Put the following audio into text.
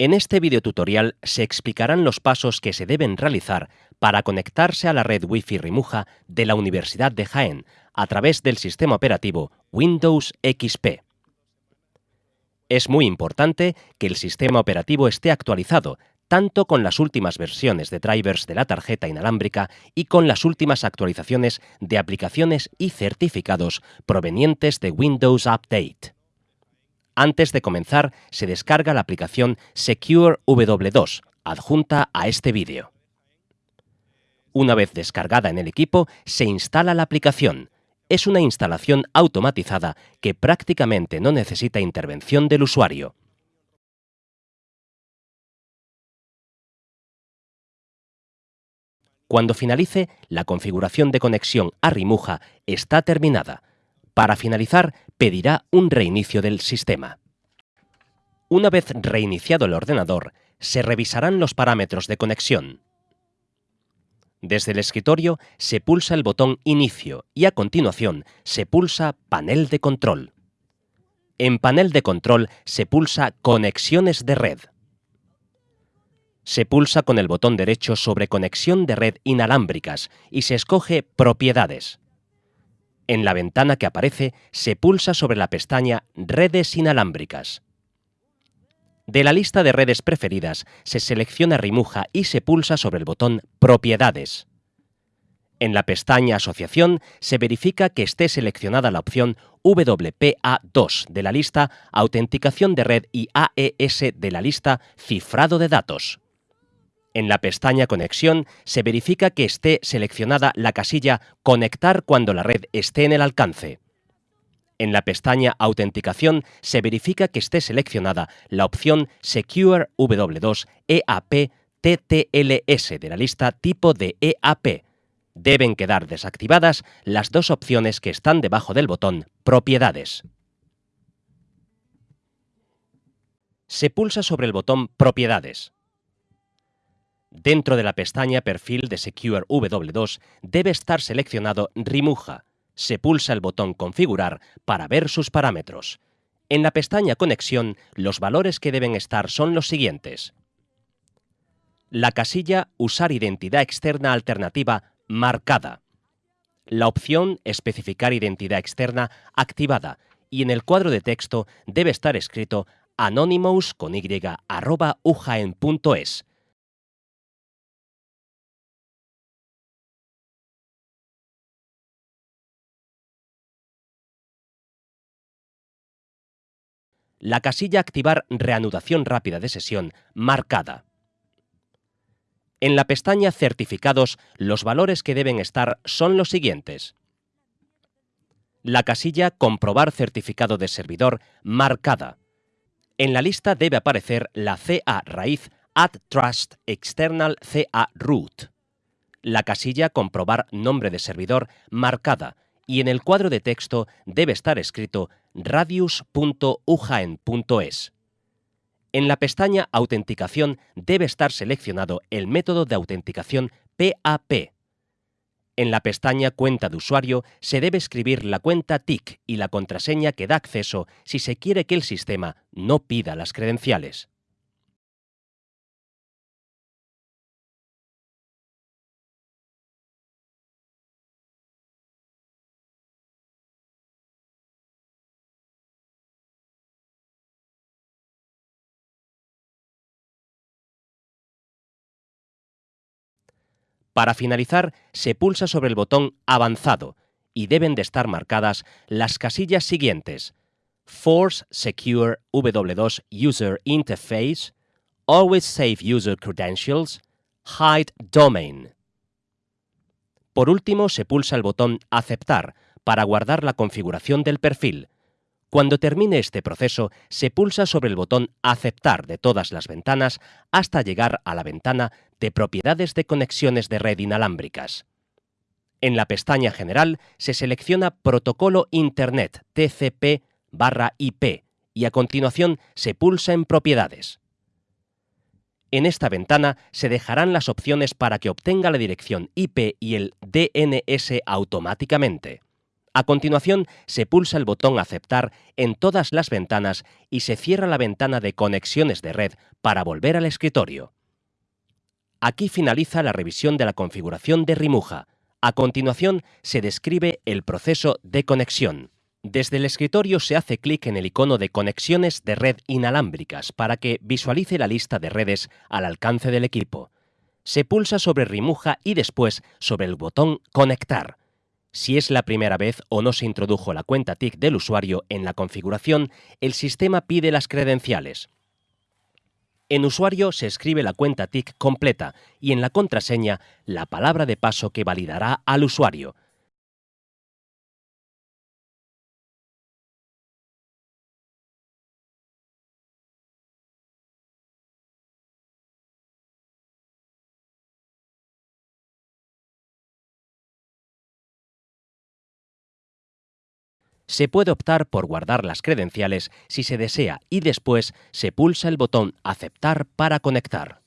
En este videotutorial se explicarán los pasos que se deben realizar para conectarse a la red Wi-Fi Rimuja de la Universidad de Jaén a través del sistema operativo Windows XP. Es muy importante que el sistema operativo esté actualizado tanto con las últimas versiones de drivers de la tarjeta inalámbrica y con las últimas actualizaciones de aplicaciones y certificados provenientes de Windows Update. Antes de comenzar, se descarga la aplicación Secure W2, adjunta a este vídeo. Una vez descargada en el equipo, se instala la aplicación. Es una instalación automatizada que prácticamente no necesita intervención del usuario. Cuando finalice, la configuración de conexión a Rimuja está terminada. Para finalizar, pedirá un reinicio del sistema. Una vez reiniciado el ordenador, se revisarán los parámetros de conexión. Desde el escritorio se pulsa el botón Inicio y a continuación se pulsa Panel de control. En Panel de control se pulsa Conexiones de red. Se pulsa con el botón derecho sobre Conexión de red inalámbricas y se escoge Propiedades. En la ventana que aparece se pulsa sobre la pestaña Redes inalámbricas. De la lista de redes preferidas se selecciona Rimuja y se pulsa sobre el botón Propiedades. En la pestaña Asociación se verifica que esté seleccionada la opción WPA2 de la lista Autenticación de red y AES de la lista Cifrado de datos. En la pestaña Conexión se verifica que esté seleccionada la casilla Conectar cuando la red esté en el alcance. En la pestaña Autenticación se verifica que esté seleccionada la opción Secure W2 EAP TTLS de la lista tipo de EAP. Deben quedar desactivadas las dos opciones que están debajo del botón Propiedades. Se pulsa sobre el botón Propiedades. Dentro de la pestaña Perfil de Secure W2 debe estar seleccionado Rimuja. Se pulsa el botón Configurar para ver sus parámetros. En la pestaña Conexión, los valores que deben estar son los siguientes. La casilla Usar identidad externa alternativa marcada. La opción Especificar identidad externa activada y en el cuadro de texto debe estar escrito anonymous con y arroba la casilla Activar reanudación rápida de sesión marcada. En la pestaña Certificados, los valores que deben estar son los siguientes. La casilla Comprobar certificado de servidor marcada. En la lista debe aparecer la CA raíz Add Trust External CA Root. La casilla Comprobar nombre de servidor marcada y en el cuadro de texto debe estar escrito radius.ujaen.es. En la pestaña Autenticación debe estar seleccionado el método de autenticación PAP. En la pestaña Cuenta de usuario se debe escribir la cuenta TIC y la contraseña que da acceso si se quiere que el sistema no pida las credenciales. Para finalizar, se pulsa sobre el botón Avanzado y deben de estar marcadas las casillas siguientes. Force Secure W2 User Interface, Always Save User Credentials, Hide Domain. Por último, se pulsa el botón Aceptar para guardar la configuración del perfil. Cuando termine este proceso, se pulsa sobre el botón Aceptar de todas las ventanas hasta llegar a la ventana de Propiedades de conexiones de red inalámbricas. En la pestaña General se selecciona Protocolo Internet TCP IP y a continuación se pulsa en Propiedades. En esta ventana se dejarán las opciones para que obtenga la dirección IP y el DNS automáticamente. A continuación, se pulsa el botón Aceptar en todas las ventanas y se cierra la ventana de conexiones de red para volver al escritorio. Aquí finaliza la revisión de la configuración de Rimuja. A continuación, se describe el proceso de conexión. Desde el escritorio se hace clic en el icono de conexiones de red inalámbricas para que visualice la lista de redes al alcance del equipo. Se pulsa sobre Rimuja y después sobre el botón Conectar. Si es la primera vez o no se introdujo la cuenta TIC del usuario en la configuración, el sistema pide las credenciales. En usuario se escribe la cuenta TIC completa y en la contraseña la palabra de paso que validará al usuario. Se puede optar por guardar las credenciales si se desea y después se pulsa el botón Aceptar para conectar.